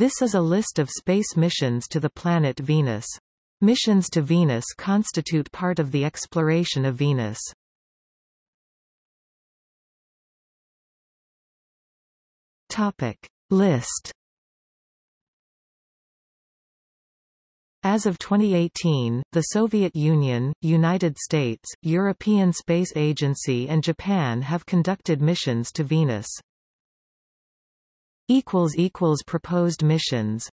This is a list of space missions to the planet Venus. Missions to Venus constitute part of the exploration of Venus. Topic. List As of 2018, the Soviet Union, United States, European Space Agency and Japan have conducted missions to Venus. Proposed missions